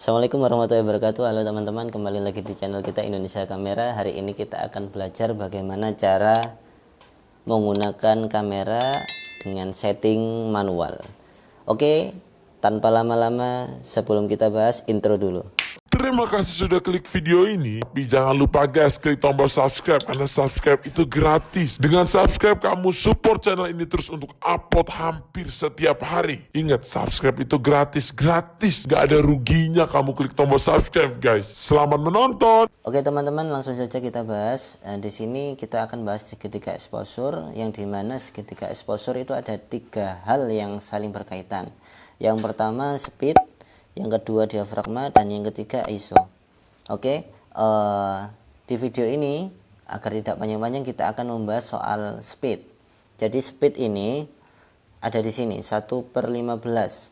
Assalamualaikum warahmatullahi wabarakatuh. Halo teman-teman kembali lagi di channel kita Indonesia Kamera. Hari ini kita akan belajar bagaimana cara menggunakan kamera dengan setting manual. Oke tanpa lama-lama sebelum kita bahas intro dulu Terima kasih sudah klik video ini. Tapi jangan lupa guys, klik tombol subscribe karena subscribe itu gratis. Dengan subscribe kamu support channel ini terus untuk upload hampir setiap hari. Ingat, subscribe itu gratis, gratis. Gak ada ruginya kamu klik tombol subscribe guys. Selamat menonton. Oke teman-teman langsung saja kita bahas Eh, Di sini kita akan bahas segitiga exposure Yang di mana segitiga exposure itu ada tiga hal yang saling berkaitan Yang pertama speed yang kedua diafragma dan yang ketiga ISO. Oke, eh, di video ini agar tidak panjang-panjang kita akan membahas soal speed. Jadi speed ini ada di sini 1 per 15.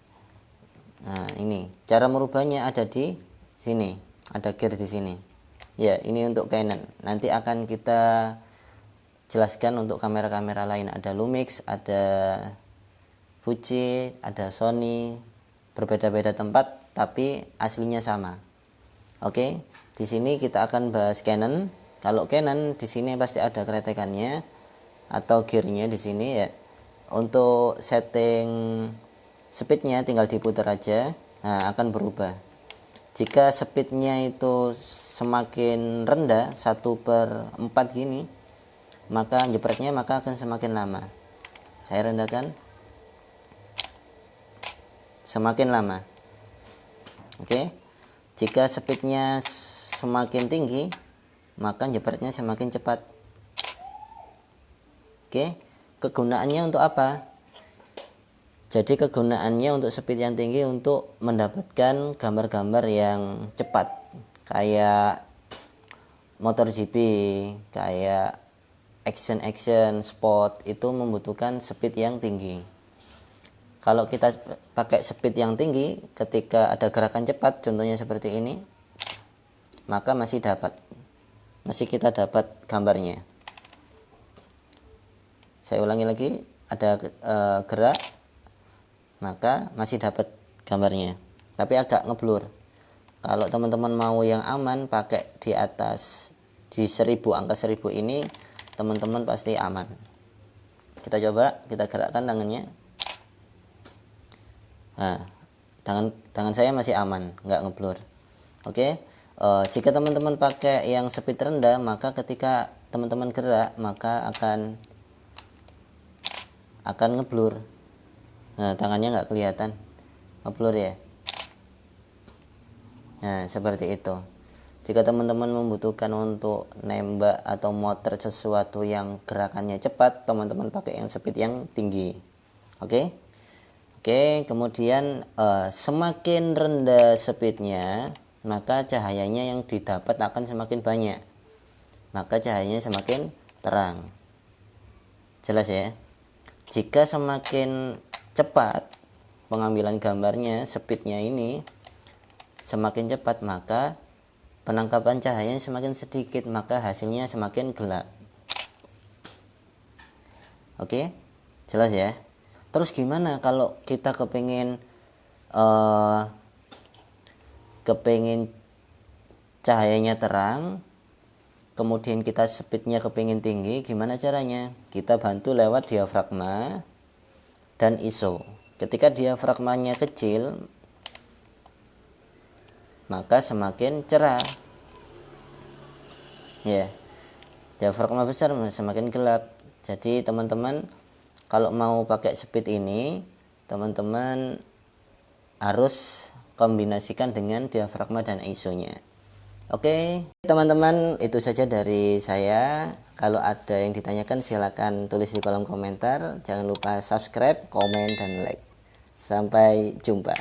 Nah ini cara merubahnya ada di sini, ada gear di sini. Ya ini untuk Canon. Nanti akan kita jelaskan untuk kamera-kamera lain. Ada Lumix, ada Fuji, ada Sony, berbeda-beda tempat tapi aslinya sama. Oke, di sini kita akan bahas Canon. Kalau Canon di sini pasti ada keretekannya atau gearnya di sini ya. Untuk setting speednya tinggal diputar aja, nah akan berubah. Jika speednya itu semakin rendah 1 per 4 gini, maka jepretnya maka akan semakin lama. Saya rendahkan semakin lama. Oke? Jika speednya semakin tinggi maka jepretnya semakin cepat. Oke? Kegunaannya untuk apa? Jadi kegunaannya untuk speed yang tinggi untuk mendapatkan gambar-gambar yang cepat kayak motor GP kayak action action spot itu membutuhkan speed yang tinggi kalau kita pakai speed yang tinggi ketika ada gerakan cepat contohnya seperti ini maka masih dapat. Masih kita dapat gambarnya. Saya ulangi lagi ada e, gerak maka masih dapat gambarnya. Tapi agak ngeblur. Kalau teman-teman mau yang aman pakai di atas di 1000 angka 1000 ini teman-teman pasti aman. Kita coba kita gerakkan tangannya Nah, tangan tangan saya masih aman, nggak ngeblur. Oke. Uh, jika teman-teman pakai yang speed rendah, maka ketika teman-teman gerak, maka akan akan ngeblur. Nah, tangannya nggak kelihatan. Ngeblur ya. Nah, seperti itu. Jika teman-teman membutuhkan untuk nembak atau motor sesuatu yang gerakannya cepat, teman-teman pakai yang speed yang tinggi. Oke? Okay? Oke, kemudian uh, semakin rendah speednya, maka cahayanya yang didapat akan semakin banyak. Maka cahayanya semakin terang. Jelas ya? Jika semakin cepat pengambilan gambarnya, speednya ini semakin cepat, maka penangkapan cahayanya semakin sedikit, maka hasilnya semakin gelap. Oke, jelas ya? Terus gimana kalau kita kepengen uh, kepengen cahayanya terang kemudian kita speednya kepingin tinggi gimana caranya? Kita bantu lewat diafragma dan ISO. Ketika diafragmanya kecil maka semakin cerah. Ya diafragma besar semakin gelap. Jadi teman-teman kalau mau pakai speed ini teman-teman harus kombinasikan dengan diafragma dan ISO nya Oke teman-teman itu saja dari saya. Kalau ada yang ditanyakan silahkan tulis di kolom komentar. Jangan lupa subscribe komen dan like. Sampai jumpa